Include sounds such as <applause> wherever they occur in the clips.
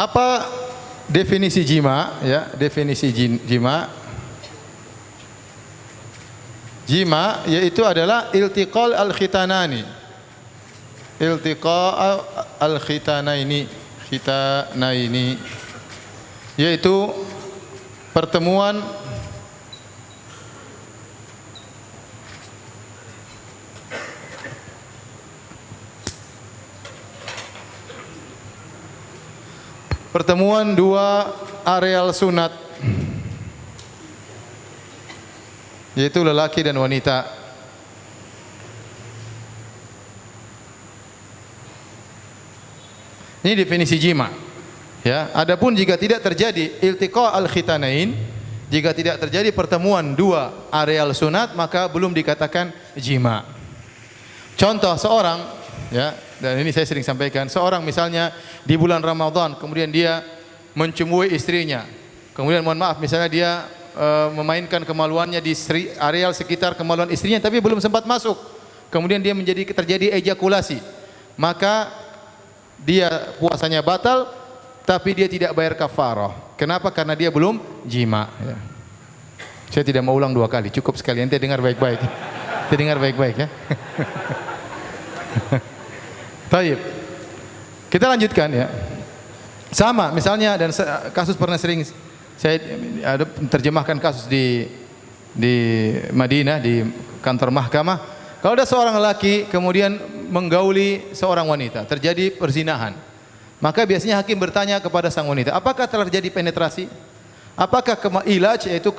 Apa definisi jima? Ya, definisi jima. Jima yaitu adalah iltiqal al-khitanani. Iltiqa al-khitanaini, khitanaini yaitu pertemuan pertemuan dua areal sunat yaitu lelaki dan wanita. Ini definisi jima ya. Adapun jika tidak terjadi iltiqa al khitanain jika tidak terjadi pertemuan dua areal sunat maka belum dikatakan jima. Contoh seorang ya dan ini saya sering sampaikan seorang misalnya di bulan Ramadan kemudian dia mencumui istrinya. Kemudian mohon maaf misalnya dia e, memainkan kemaluannya di seri, areal sekitar kemaluan istrinya tapi belum sempat masuk. Kemudian dia menjadi terjadi ejakulasi. Maka dia puasanya batal tapi dia tidak bayar kafarah. Kenapa? Karena dia belum jima. Ya. saya tidak mau ulang dua kali cukup sekali. Nanti dengar baik-baik. Nanti dengar baik-baik ya <laughs> Taib. Kita lanjutkan ya. Sama misalnya dan kasus pernah sering saya ada terjemahkan kasus di di Madinah di kantor mahkamah. Kalau ada seorang lelaki kemudian menggauli seorang wanita, terjadi perzinahan. Maka biasanya hakim bertanya kepada sang wanita, apakah telah terjadi penetrasi? Apakah ilaj yaitu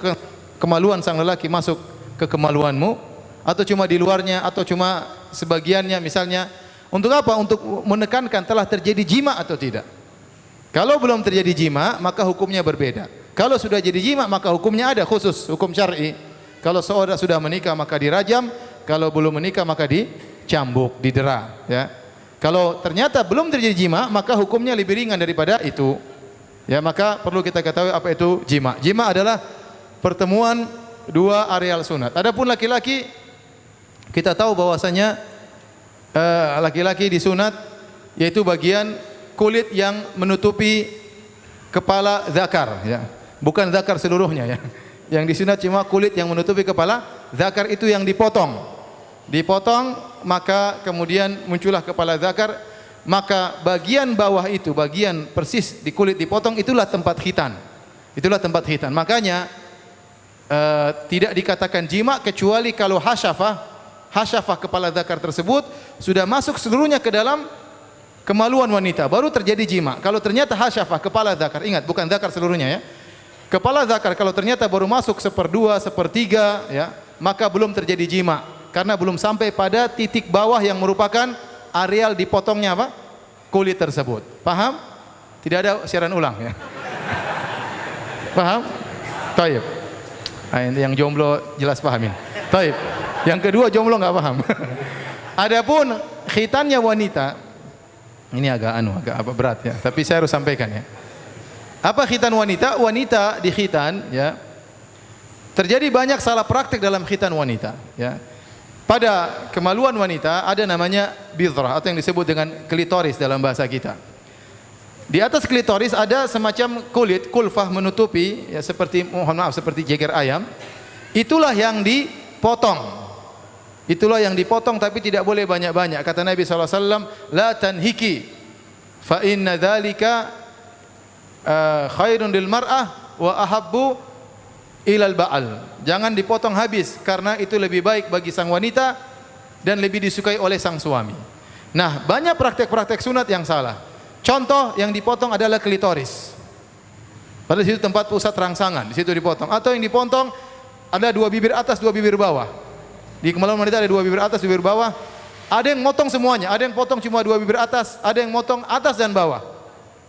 kemaluan sang lelaki masuk ke kemaluanmu atau cuma di luarnya atau cuma sebagiannya misalnya untuk apa? Untuk menekankan telah terjadi jima atau tidak. Kalau belum terjadi jima, maka hukumnya berbeda. Kalau sudah jadi jima, maka hukumnya ada khusus, hukum syar'i. Kalau seorang sudah menikah maka dirajam, kalau belum menikah maka dicambuk, didera, ya. Kalau ternyata belum terjadi jima, maka hukumnya lebih ringan daripada itu. Ya, maka perlu kita ketahui apa itu jima. Jima adalah pertemuan dua areal sunat. Adapun laki-laki kita tahu bahwasanya laki-laki uh, disunat yaitu bagian kulit yang menutupi kepala zakar ya. Bukan zakar seluruhnya ya. Yang disunat cuma kulit yang menutupi kepala zakar itu yang dipotong. Dipotong maka kemudian muncullah kepala zakar maka bagian bawah itu bagian persis di kulit dipotong itulah tempat khitan. Itulah tempat khitan. Makanya uh, tidak dikatakan jima kecuali kalau hasyafah hasyafah kepala zakar tersebut sudah masuk seluruhnya ke dalam kemaluan wanita. Baru terjadi jima. Kalau ternyata hasyafah kepala zakar ingat bukan zakar seluruhnya ya. Kepala zakar kalau ternyata baru masuk seperdua sepertiga ya maka belum terjadi jima. Karena belum sampai pada titik bawah yang merupakan areal dipotongnya apa? Kulit tersebut. Paham? Tidak ada siaran ulang ya. Paham? Taib. Nah, yang jomblo jelas pahamin taib yang kedua jomblo nggak paham. <laughs> Adapun khitannya wanita, ini agak anu, agak apa berat ya. Tapi saya harus sampaikan ya. Apa khitan wanita? Wanita di khitan ya. Terjadi banyak salah praktik dalam khitan wanita ya. Pada kemaluan wanita ada namanya bidrah atau yang disebut dengan klitoris dalam bahasa kita. Di atas klitoris ada semacam kulit kulfah menutupi ya seperti mohon maaf seperti jeger ayam. Itulah yang dipotong Itulah yang dipotong tapi tidak boleh banyak-banyak. Kata Nabi SAW, La tanhiki, fa inna dhalika uh, khairun lil mar'ah wa ahabbu ilal ba'al. Jangan dipotong habis karena itu lebih baik bagi sang wanita dan lebih disukai oleh sang suami. Nah, banyak praktek-praktek sunat yang salah. Contoh yang dipotong adalah klitoris. Pada situ tempat pusat rangsangan, di situ dipotong. Atau yang dipotong ada dua bibir atas, dua bibir bawah. Di kemaluan wanita ada dua bibir atas, bibir bawah. Ada yang motong semuanya, ada yang potong cuma dua bibir atas, ada yang motong atas dan bawah.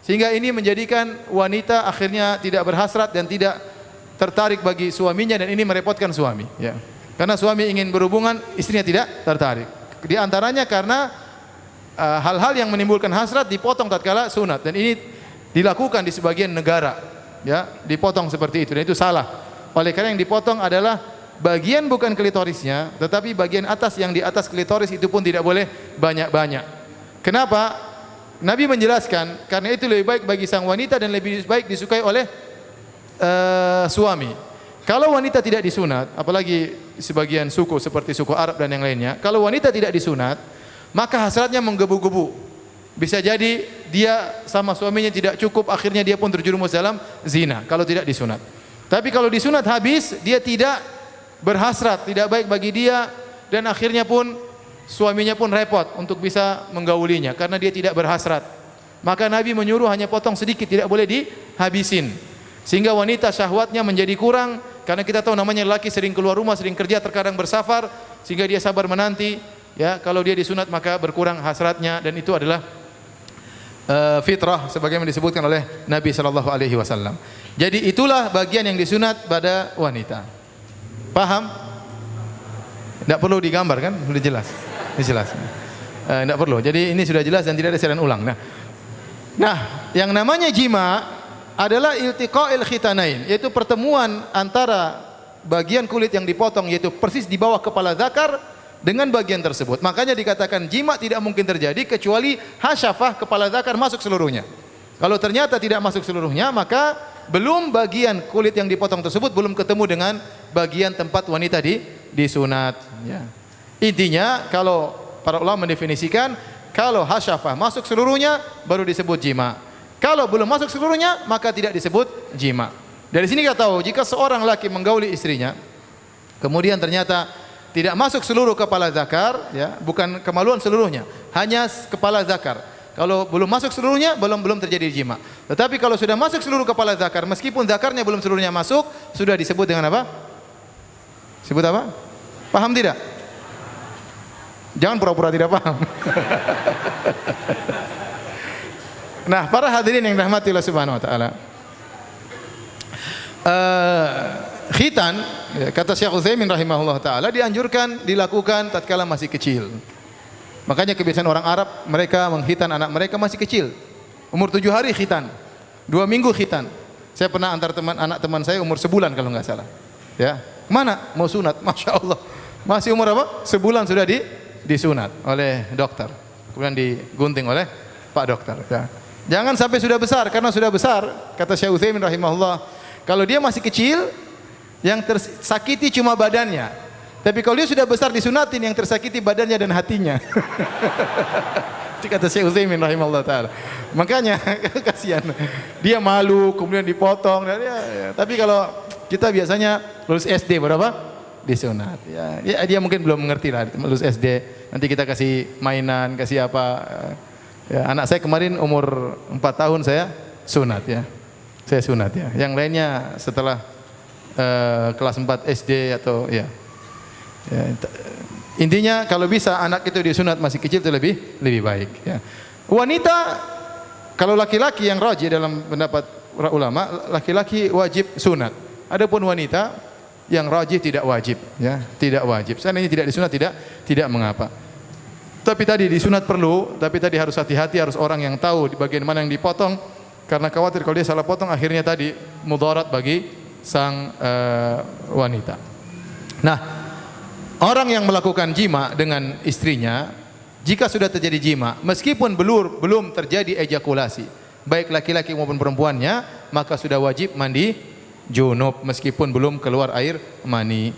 Sehingga ini menjadikan wanita akhirnya tidak berhasrat dan tidak tertarik bagi suaminya dan ini merepotkan suami. Ya. Karena suami ingin berhubungan, istrinya tidak tertarik. Di antaranya karena uh, hal-hal uh, yang menimbulkan hasrat dipotong tatkala sunat dan ini dilakukan di sebagian negara. Ya, dipotong seperti itu dan itu salah. Oleh karena yang dipotong adalah bagian bukan klitorisnya, tetapi bagian atas yang di atas klitoris itu pun tidak boleh banyak-banyak. Kenapa? Nabi menjelaskan karena itu lebih baik bagi sang wanita dan lebih baik disukai oleh uh, suami. Kalau wanita tidak disunat, apalagi sebagian suku seperti suku Arab dan yang lainnya, kalau wanita tidak disunat, maka hasratnya menggebu-gebu. Bisa jadi dia sama suaminya tidak cukup, akhirnya dia pun terjerumus dalam zina kalau tidak disunat. Tapi kalau disunat habis, dia tidak berhasrat, tidak baik bagi dia dan akhirnya pun suaminya pun repot untuk bisa menggaulinya karena dia tidak berhasrat. Maka Nabi menyuruh hanya potong sedikit, tidak boleh dihabisin. Sehingga wanita syahwatnya menjadi kurang karena kita tahu namanya laki sering keluar rumah, sering kerja, terkadang bersafar sehingga dia sabar menanti. Ya, kalau dia disunat maka berkurang hasratnya dan itu adalah uh, fitrah sebagaimana disebutkan oleh Nabi sallallahu alaihi wasallam. Jadi itulah bagian yang disunat pada wanita. Paham? Tidak perlu digambar kan? Sudah jelas. Ini jelas. Tidak uh, perlu. Jadi ini sudah jelas dan tidak ada siaran ulang. Nah, nah yang namanya jima adalah iltiqa'il khitanain, yaitu pertemuan antara bagian kulit yang dipotong yaitu persis di bawah kepala zakar dengan bagian tersebut. Makanya dikatakan jima tidak mungkin terjadi kecuali hasyafah kepala zakar masuk seluruhnya. Kalau ternyata tidak masuk seluruhnya, maka belum bagian kulit yang dipotong tersebut belum ketemu dengan bagian tempat wanita di disunat. Ya. Intinya kalau para ulama mendefinisikan kalau hasyafah masuk seluruhnya baru disebut jima. Kalau belum masuk seluruhnya, maka tidak disebut jima. Dari sini kita tahu, jika seorang laki menggauli istrinya, kemudian ternyata tidak masuk seluruh kepala zakar, ya, bukan kemaluan seluruhnya, hanya kepala zakar. Kalau belum masuk seluruhnya, belum belum terjadi jima. Tetapi kalau sudah masuk seluruh kepala zakar, meskipun zakarnya belum seluruhnya masuk, sudah disebut dengan apa? Sebut apa? Paham tidak? Jangan pura-pura tidak paham. <laughs> Nah, para hadirin yang dirahmati Allah Subhanahu wa taala. Uh, khitan ya, kata Syekh Utsaimin rahimahullah taala dianjurkan dilakukan tatkala masih kecil. Makanya kebiasaan orang Arab mereka menghitan anak mereka masih kecil. Umur tujuh hari khitan. Dua minggu khitan. Saya pernah antar teman anak teman saya umur sebulan kalau nggak salah. Ya, mana mau sunat? <laughs> Masya Allah. Masih umur apa? Sebulan sudah di disunat oleh dokter. Kemudian digunting oleh Pak dokter. Ya. Jangan sampai sudah besar karena sudah besar kata Syekh Utsaimin rahimahullah kalau dia masih kecil yang tersakiti cuma badannya. Tapi kalau dia sudah besar disunatin yang tersakiti badannya dan hatinya. <laughs> Kata Syekh Utsaimin rahimahullah taala. Makanya <laughs> kasihan. Dia malu kemudian dipotong ya, ya. tapi kalau kita biasanya lulus SD berapa? disunat ya. ya dia mungkin belum mengerti lah lulus SD nanti kita kasih mainan kasih apa Ya, anak saya kemarin umur 4 tahun saya sunat ya. Saya sunat ya. Yang lainnya setelah uh, kelas 4 SD atau ya. ya. Intinya kalau bisa anak itu disunat masih kecil itu lebih lebih baik ya. Wanita kalau laki-laki yang rajin dalam pendapat ulama, laki-laki wajib sunat. Adapun wanita yang rajin tidak wajib ya, tidak wajib. Seandainya tidak disunat tidak tidak mengapa. Tapi tadi disunat perlu, tapi tadi harus hati-hati, harus orang yang tahu di bagian mana yang dipotong, karena khawatir kalau dia salah potong, akhirnya tadi mudarat bagi sang uh, wanita. Nah, orang yang melakukan jima dengan istrinya, jika sudah terjadi jima, meskipun belum belum terjadi ejakulasi, baik laki-laki maupun perempuannya, maka sudah wajib mandi junub meskipun belum keluar air mani.